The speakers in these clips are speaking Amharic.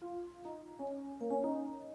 Thank you.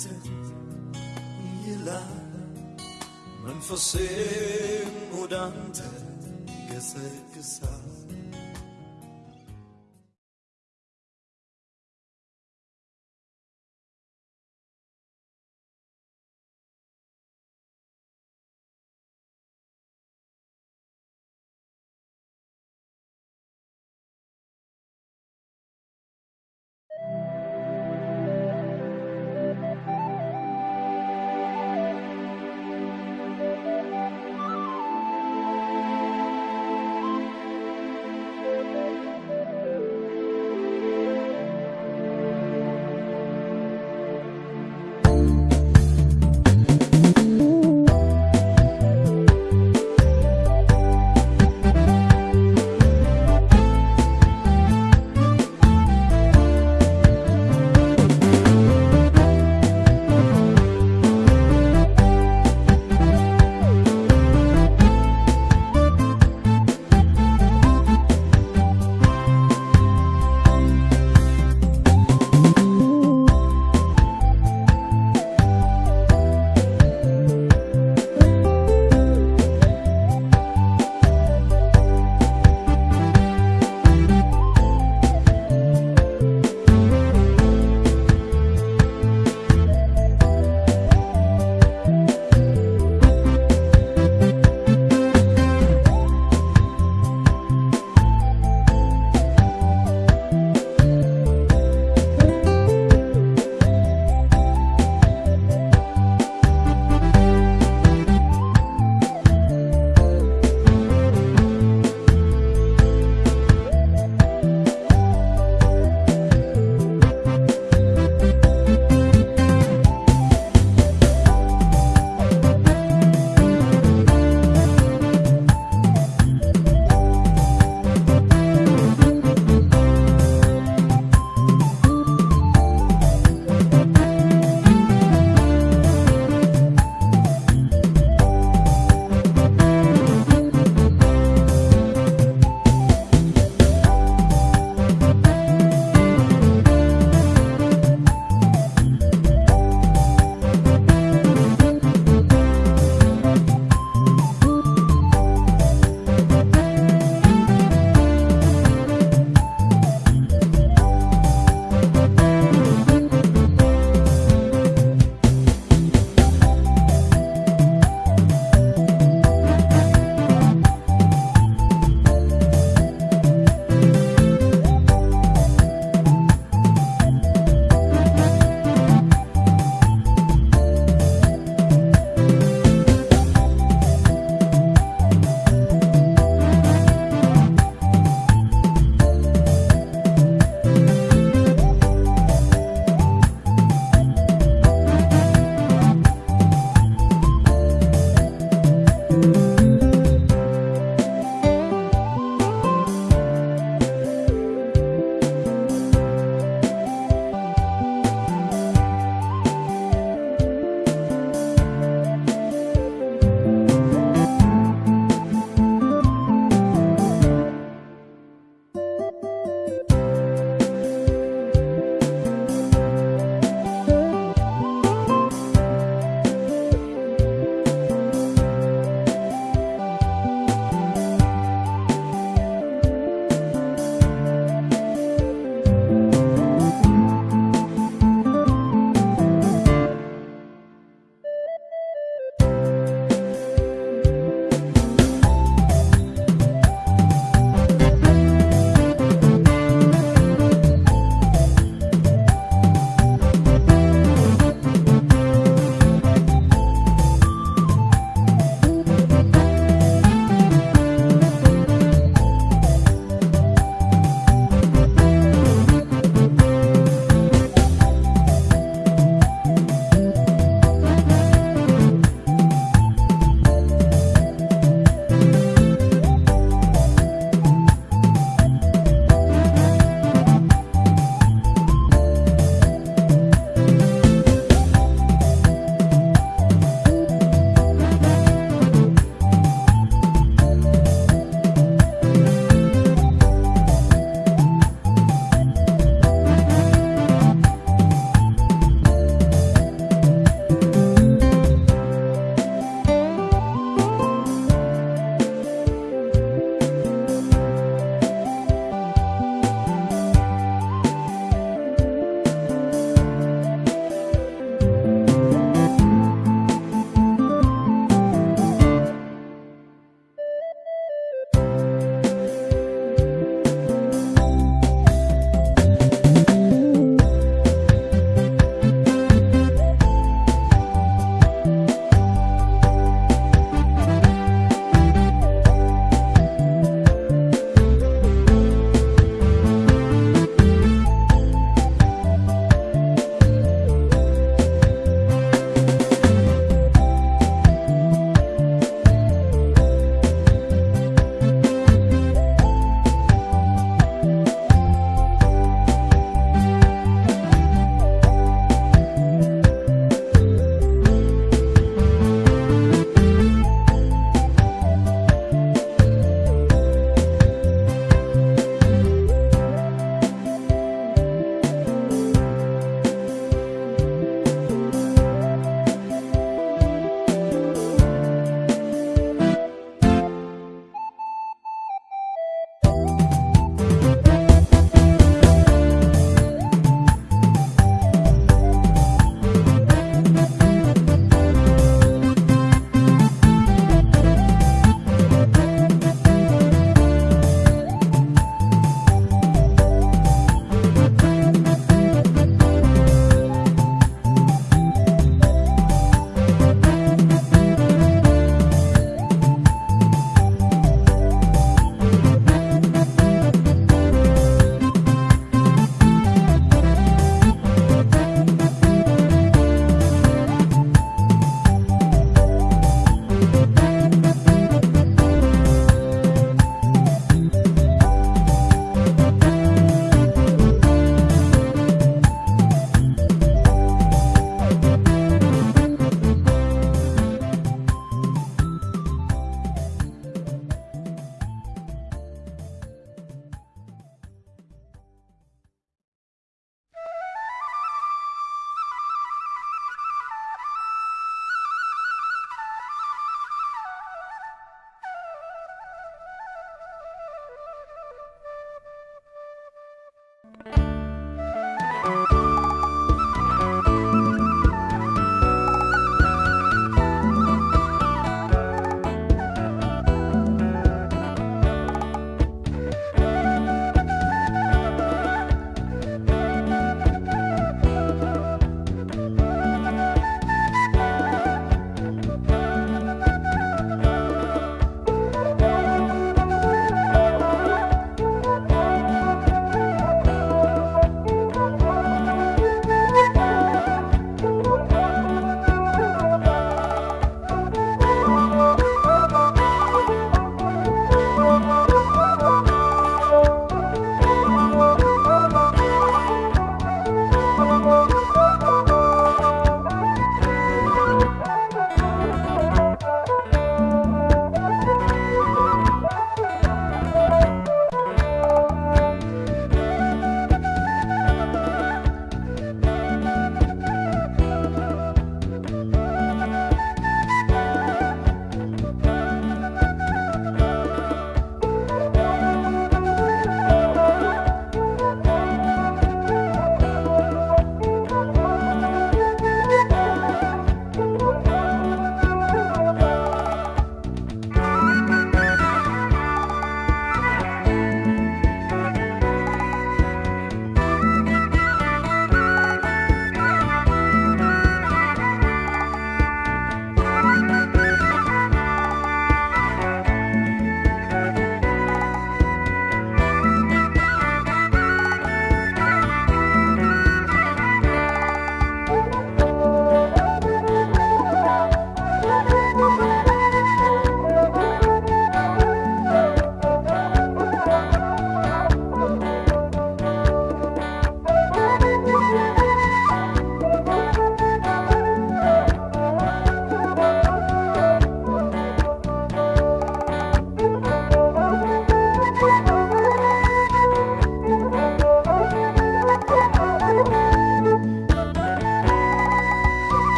አንተ ይላል። መንፈሴም ወደ አንተ ይገሰግሳል